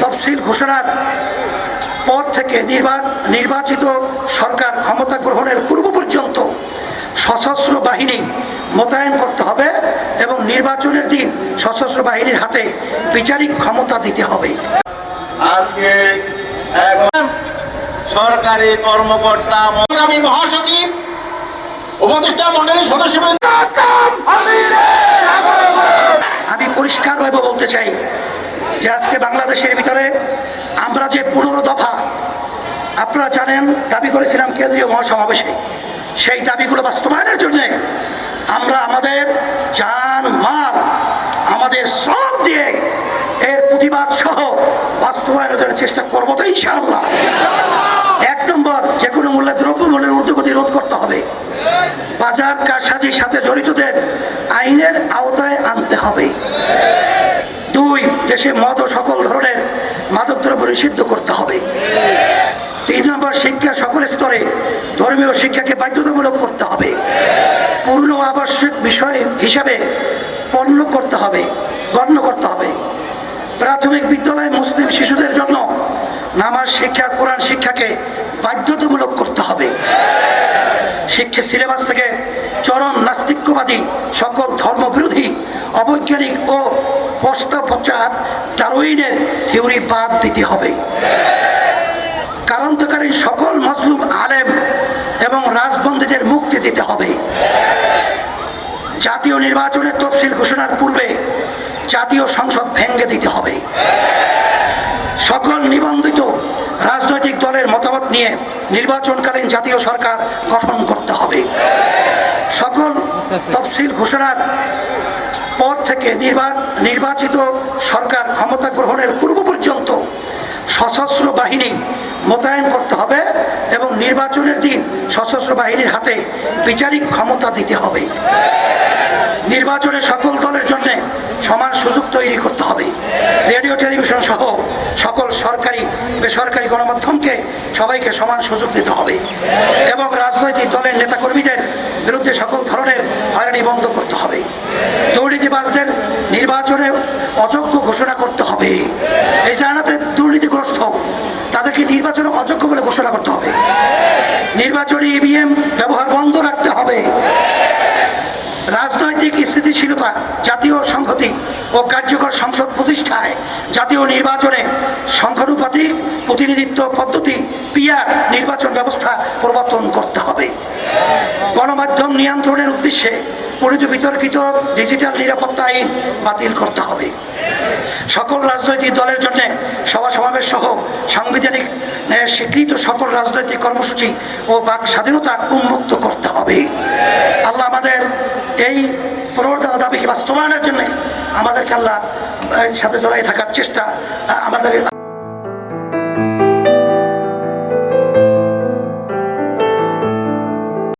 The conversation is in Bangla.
তফসিল ঘোষণার পর থেকে নির্বা- নির্বাচিত সরকার ক্ষমতা গ্রহণের পূর্ব পর্যন্ত সশস্ত্র বাহিনী মোতায়েন করতে হবে এবং নির্বাচনের দিন সশস্ত্র বাহিনীর হাতে বিচারিক ক্ষমতা দিতে হবে। আজকে সরকারি কর্মকর্তা আমি মহাসচিব উপদেষ্টা মন্ডলীর সদস্যবৃন্দ আমি পরিষ্কারভাবে বলতে চাই যে আজকে বাংলাদেশের ভিতরে আমরা যে পনেরো দফা, আপনারা জানেন, দাবি করেছিলাম কেন্দ্রীয় মহাসমাবেশে। সেই দাবিগুলো বাস্তবায়নের জন্য আমরা আমাদের জান, মাল, আমাদের শ্রম দিয়ে এর প্রতিবাদ সহ বাস্তবায়নের চেষ্টা করব তো ইনশাআল্লাহ। এক নম্বর, যে কোনো মূল্যে দ্রব্যমূল্যের ঊর্ধ্বগতি রোধ করতে হবে। বাজার কারসাজির সাথে জড়িতদের আইনের আওতায় আনতে হবে। দেশে মদ ও সকল ধরনের মাদকদ্রব্য নিষিদ্ধ করতে হবে। তিন নম্বর, শিক্ষা সকল স্তরে ধর্মীয় শিক্ষাকে বাধ্যতামূলক করতে হবে। পূর্ণ আবশ্যক বিষয় হিসাবে পণ্য করতে হবে, গণ্য করতে হবে। প্রাথমিক বিদ্যালয়ে মুসলিম শিশুদের জন্য নামাজ শিক্ষা, কোরআন শিক্ষাকে বাধ্যতামূলক করতে হবে। শিক্ষা সিলেবাস থেকে চরম নাস্তিক্যবাদী সকল ধর্মবিরোধী, অবৈজ্ঞানিক ও প্রস্তাবচার ডারউইনের থিওরি বাদ দিতে হবে। কারণতকারী সকল মজলুম আলেম এবং রাজবন্দীদের মুক্তি দিতে হবে। জাতীয় নির্বাচনের তফসিল ঘোষণার পূর্বে জাতীয় সংসদ ভেঙ্গে দিতে হবে। সকল নিবন্ধিত রাজনৈতিক দলের নিয়ে নির্বাচনকালীন জাতীয় সরকার গঠন করতে হবে। সকল তফসিল ঘোষণার পর থেকে নির্বাচিত সরকার ক্ষমতা গ্রহণের পূর্ব পর্যন্ত সশস্ত্র বাহিনী মোতায়েন করতে হবে এবং নির্বাচনের দিন সশস্ত্র বাহিনীর হাতে বিচারিক ক্ষমতা দিতে হবে। নির্বাচনে সকল জন্য সমান সুযোগ তৈরি করতে হবে। রেডিও, টেলিভিশন সহ সকল সরকারি, বেসরকারি গণমাধ্যমকে সবাইকে সমান সুযোগ দিতে হবে। এবং রাজনৈতিক দলের নেতাকর্মীদের বিরুদ্ধে সকল ধরনের হয়রানি বন্ধ করতে হবে। দুর্নীতিবাজদের নির্বাচনে অযোগ্য ঘোষণা করতে হবে। এই জানাতে দুর্নীতিগ্রস্ত, তাদেরকে নির্বাচনে অযোগ্য বলে ঘোষণা করতে হবে। নির্বাচনী ইভিএম ব্যবহার বন্ধ রাখতে হবে। স্থিতিশীলতা জাতীয় সংহতি ও কার্যকর সংসদ প্রতিষ্ঠায় জাতীয় নির্বাচনে সংখ্যানুপাতিক প্রতিনিধিত্ব পদ্ধতি, পিআর, নির্বাচন ব্যবস্থা প্রবর্তন করতে হবে। গণমাধ্যম নিয়ন্ত্রণের উদ্দেশ্যে পরিচিত বিতর্কিত ডিজিটাল নিরাপত্তা আইন বাতিল করতে হবে। সকল রাজনৈতিক দলের জন্য সভা সমাবেশ সহ সাংবিধানিক স্বীকৃত সকল রাজনৈতিক কর্মসূচি ও বাক স্বাধীনতা উন্মুক্ত করতে হবে। আল্লাহ আমাদের এই প্রবর্তন দাবিকে বাস্তবায়নের জন্য আমাদেরকে আল্লাহ সাথে জড়াই থাকার চেষ্টা আমাদের